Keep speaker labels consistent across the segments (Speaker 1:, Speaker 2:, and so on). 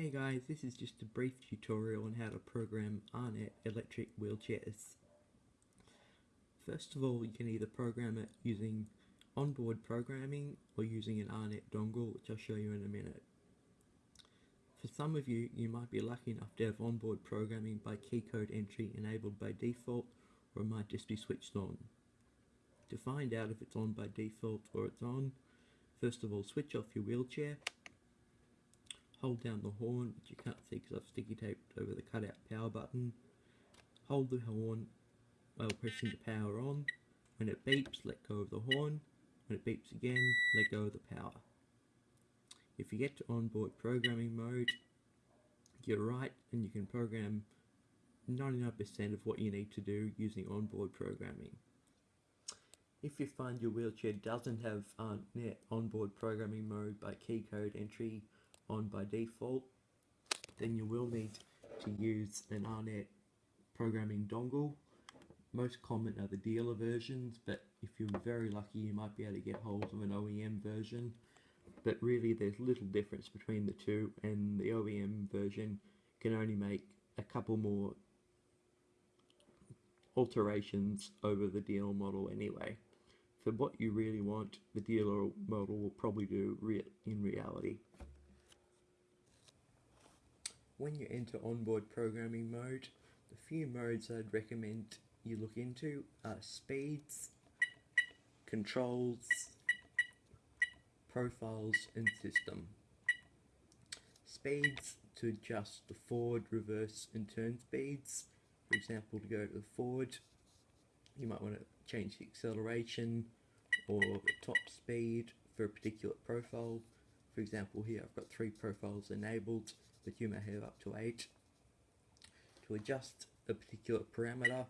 Speaker 1: Hey guys, this is just a brief tutorial on how to program R-net electric wheelchairs. First of all, you can either program it using onboard programming or using an R-net dongle, which I'll show you in a minute. For some of you, you might be lucky enough to have onboard programming by keycode entry enabled by default, or it might just be switched on. To find out if it's on by default or it's on, first of all switch off your wheelchair hold down the horn, which you can't see because I've sticky taped over the cutout power button. Hold the horn while pressing the power on. When it beeps, let go of the horn. When it beeps again, let go of the power. If you get to onboard programming mode, you're right and you can program 99% of what you need to do using onboard programming. If you find your wheelchair doesn't have uh, onboard programming mode by key code entry on by default, then you will need to use an R-net programming dongle. Most common are the dealer versions, but if you're very lucky you might be able to get hold of an OEM version. But really there's little difference between the two and the OEM version can only make a couple more alterations over the dealer model anyway. For what you really want, the dealer model will probably do re in reality. When you enter onboard programming mode, the few modes I'd recommend you look into are speeds, controls, profiles and system. Speeds to adjust the forward, reverse and turn speeds. For example, to go to the forward, you might want to change the acceleration or the top speed for a particular profile. For example, here I've got three profiles enabled you may have up to 8. To adjust a particular parameter,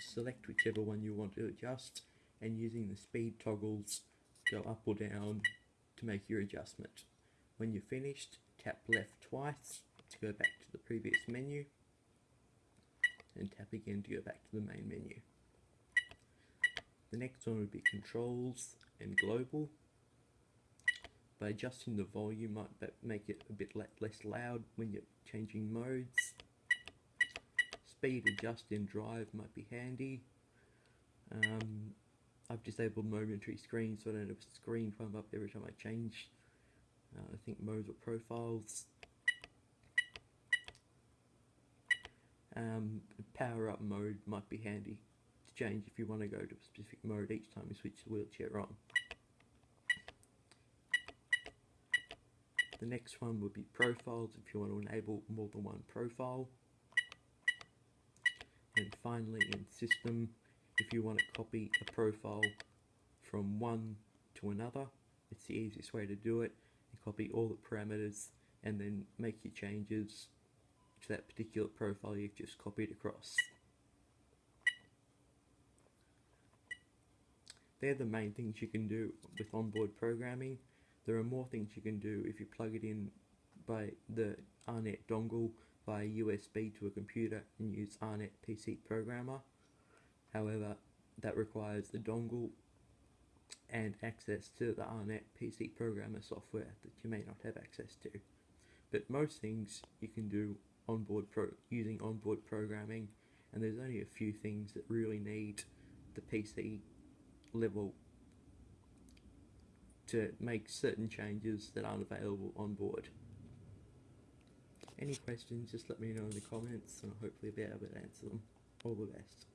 Speaker 1: select whichever one you want to adjust and using the speed toggles go up or down to make your adjustment. When you're finished, tap left twice to go back to the previous menu and tap again to go back to the main menu. The next one would be controls and global. By adjusting the volume might make it a bit less loud when you're changing modes. Speed adjust in drive might be handy. Um, I've disabled momentary screen so I don't have a screen come up every time I change uh, I think modes or profiles. Um, power up mode might be handy to change if you want to go to a specific mode each time you switch the wheelchair on. The next one would be profiles if you want to enable more than one profile. And finally in system, if you want to copy a profile from one to another, it's the easiest way to do it. You copy all the parameters and then make your changes to that particular profile you've just copied across. They're the main things you can do with onboard programming. There are more things you can do if you plug it in by the R-net dongle via USB to a computer and use R-net PC Programmer. However, that requires the dongle and access to the R-net PC Programmer software that you may not have access to. But most things you can do onboard pro using onboard programming and there's only a few things that really need the PC level to make certain changes that aren't available on board. Any questions, just let me know in the comments and I'll hopefully be able to answer them. All the best.